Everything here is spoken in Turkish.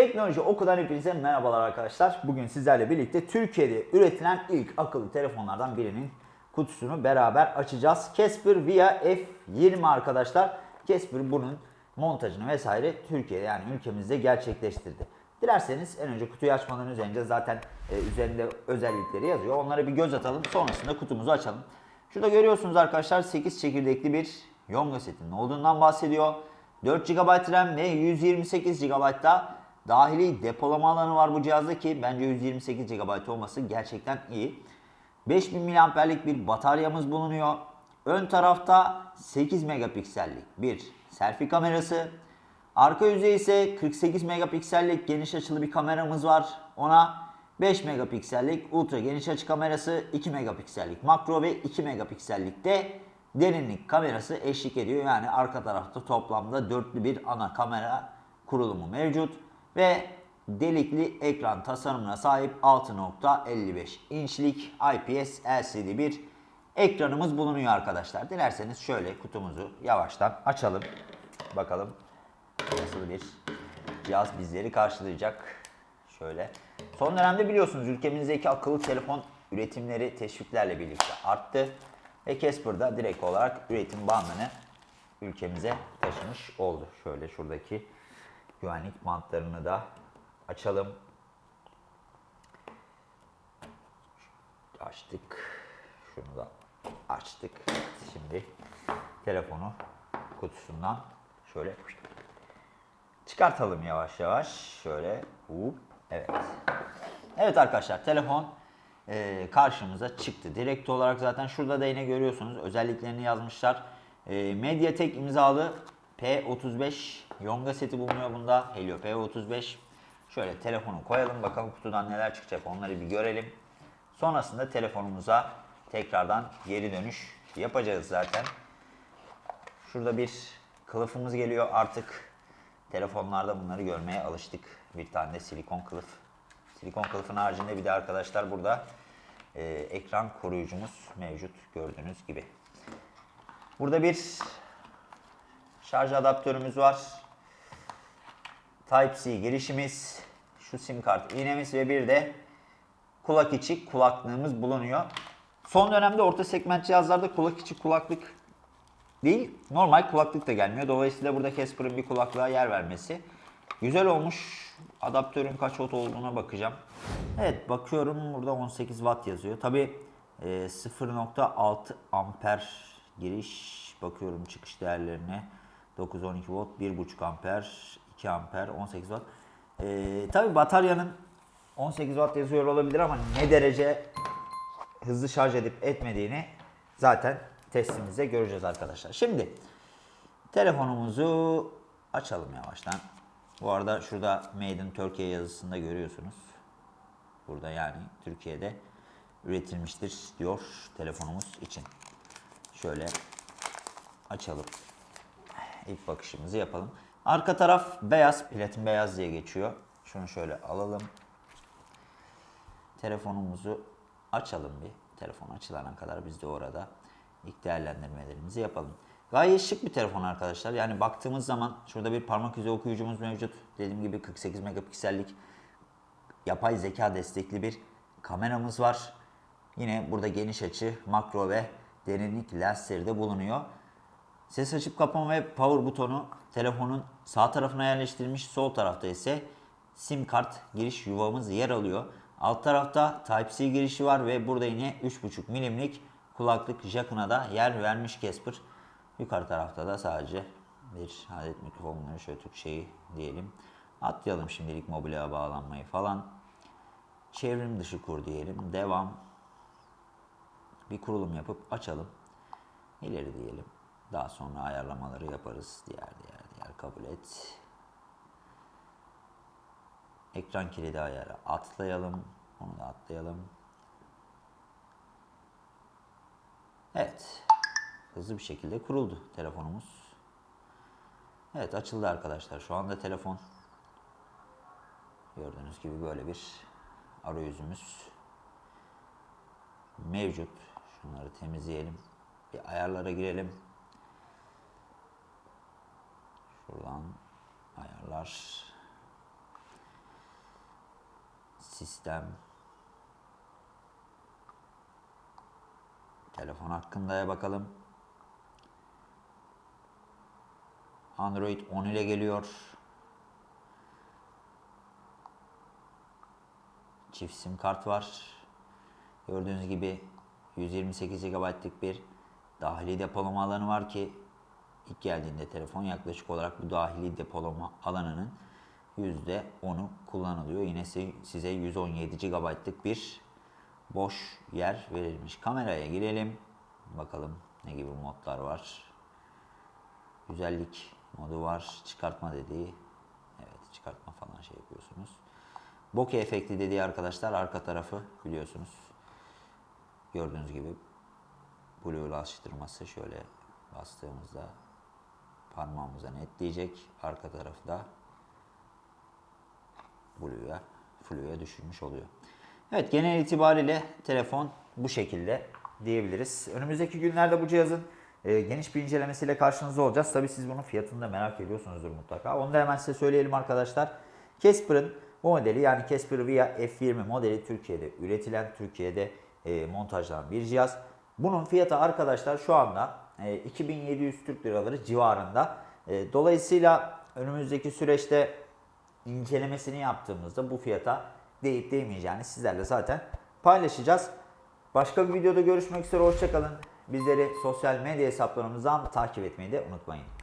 Teknoloji Oku'dan hepinize merhabalar arkadaşlar. Bugün sizlerle birlikte Türkiye'de üretilen ilk akıllı telefonlardan birinin kutusunu beraber açacağız. Casper Via F20 arkadaşlar. Casper bunun montajını vesaire Türkiye'de yani ülkemizde gerçekleştirdi. Dilerseniz en önce kutuyu açmadan önce zaten e, üzerinde özellikleri yazıyor. Onlara bir göz atalım. Sonrasında kutumuzu açalım. Şurada görüyorsunuz arkadaşlar 8 çekirdekli bir Yonga setinin olduğundan bahsediyor. 4 GB RAM ve 128 GB da dahili depolama alanı var bu cihazda ki bence 128 GB olması gerçekten iyi. 5000 mAh'lik bir bataryamız bulunuyor. Ön tarafta 8 megapiksellik bir selfie kamerası. Arka yüzey ise 48 megapiksellik geniş açılı bir kameramız var. Ona 5 megapiksellik ultra geniş açı kamerası, 2 megapiksellik makro ve 2 megapiksellik de derinlik kamerası eşlik ediyor. Yani arka tarafta toplamda dörtlü bir ana kamera kurulumu mevcut ve delikli ekran tasarımına sahip 6.55 inçlik IPS LCD bir ekranımız bulunuyor arkadaşlar. Dilerseniz şöyle kutumuzu yavaştan açalım. Bakalım nasıl bir cihaz bizleri karşılayacak. Şöyle. Son dönemde biliyorsunuz ülkemizdeki akıllı telefon üretimleri teşviklerle birlikte arttı. Ve Casper direkt olarak üretim bandını ülkemize taşımış oldu. Şöyle şuradaki güvenlik bantlarını da açalım. Açtık. Şunu da açtık. Şimdi telefonu kutusundan şöyle çıkartalım yavaş yavaş. Şöyle. Hop. Evet. Evet arkadaşlar telefon e, karşımıza çıktı. Direkt olarak zaten şurada da yine görüyorsunuz özelliklerini yazmışlar. E, Mediatek imzalı P35 Yonga seti bulunuyor bunda. Helio P35. Şöyle telefonu koyalım bakalım kutudan neler çıkacak onları bir görelim. Sonrasında telefonumuza tekrardan geri dönüş yapacağız zaten. Şurada bir kılıfımız geliyor artık. Telefonlarda bunları görmeye alıştık. Bir tane de silikon kılıf. Silikon kılıfın haricinde bir de arkadaşlar burada e, ekran koruyucumuz mevcut gördüğünüz gibi. Burada bir şarj adaptörümüz var. Type-C girişimiz, şu sim kart iğnemiz ve bir de kulak içi kulaklığımız bulunuyor. Son dönemde orta segment cihazlarda kulak içi kulaklık değil, normal kulaklık da gelmiyor. Dolayısıyla burada Casper'ın bir kulaklığa yer vermesi güzel olmuş. Adaptörün kaç watt olduğuna bakacağım. Evet bakıyorum burada 18 watt yazıyor. Tabi 0.6 amper giriş bakıyorum çıkış değerlerine. 9-12 volt, 1.5 amper, 2 amper, 18 watt. Ee, Tabi bataryanın 18 watt yazıyor olabilir ama ne derece hızlı şarj edip etmediğini zaten testimizde göreceğiz arkadaşlar. Şimdi telefonumuzu açalım yavaştan. Bu arada şurada Made in Turkey yazısında görüyorsunuz. Burada yani Türkiye'de üretilmiştir diyor telefonumuz için. Şöyle açalım. İlk bakışımızı yapalım. Arka taraf beyaz, platin beyaz diye geçiyor. Şunu şöyle alalım. Telefonumuzu açalım bir. Telefon açılana kadar biz de orada ilk değerlendirmelerimizi yapalım. Gayet şık bir telefon arkadaşlar. Yani baktığımız zaman şurada bir parmak izi okuyucumuz mevcut. Dediğim gibi 48 megapiksellik yapay zeka destekli bir kameramız var. Yine burada geniş açı, makro ve derinlik lensleri de bulunuyor. Ses açıp kapama ve power butonu telefonun sağ tarafına yerleştirilmiş. Sol tarafta ise sim kart giriş yuvamız yer alıyor. Alt tarafta Type-C girişi var ve burada yine 3.5 milimlik kulaklık jackına da yer vermiş Casper. Yukarı tarafta da sadece bir adet mikrofonları şöyle Türkçeyi diyelim. Atlayalım şimdilik mobilya bağlanmayı falan. Çevrim dışı kur diyelim. Devam. Bir kurulum yapıp açalım. İleri diyelim. Daha sonra ayarlamaları yaparız. Diğer diğer diğer kabul et. Ekran kilidi ayarı atlayalım. Onu da atlayalım. Evet. Hızlı bir şekilde kuruldu telefonumuz. Evet açıldı arkadaşlar. Şu anda telefon gördüğünüz gibi böyle bir arayüzümüz mevcut. Şunları temizleyelim. Bir ayarlara girelim. Şuradan ayarlar. Sistem. Telefon hakkında bakalım. Android 10 ile geliyor. Çift sim kart var. Gördüğünüz gibi 128 GB'lık bir dahili depolama alanı var ki ilk geldiğinde telefon yaklaşık olarak bu dahili depolama alanının %10'u kullanılıyor. Yine si- size 117 GB'lık bir boş yer verilmiş. Kameraya girelim. Bakalım ne gibi modlar var. Güzellik modu var. Çıkartma dediği. Evet çıkartma falan şey yapıyorsunuz. Bokeh efekti dediği arkadaşlar arka tarafı biliyorsunuz. Gördüğünüz gibi blue'laştırması şöyle bastığımızda parmağımıza netleyecek. Arka tarafı da Blue'ya, Flu'ya düşürmüş oluyor. Evet genel itibariyle telefon bu şekilde diyebiliriz. Önümüzdeki günlerde bu cihazın e, geniş bir incelemesiyle karşınızda olacağız. Tabii siz bunun fiyatını da merak ediyorsunuzdur mutlaka. Onu da hemen size söyleyelim arkadaşlar. Casper'ın bu modeli yani Casper Via F20 modeli Türkiye'de üretilen, Türkiye'de e, montajlanan bir cihaz. Bunun fiyatı arkadaşlar şu anda e, 2700 Türk liraları civarında. E, dolayısıyla önümüzdeki süreçte incelemesini yaptığımızda bu fiyata değip değmeyeceğini sizlerle zaten paylaşacağız. Başka bir videoda görüşmek üzere hoşçakalın. Bizleri sosyal medya hesaplarımızdan takip etmeyi de unutmayın.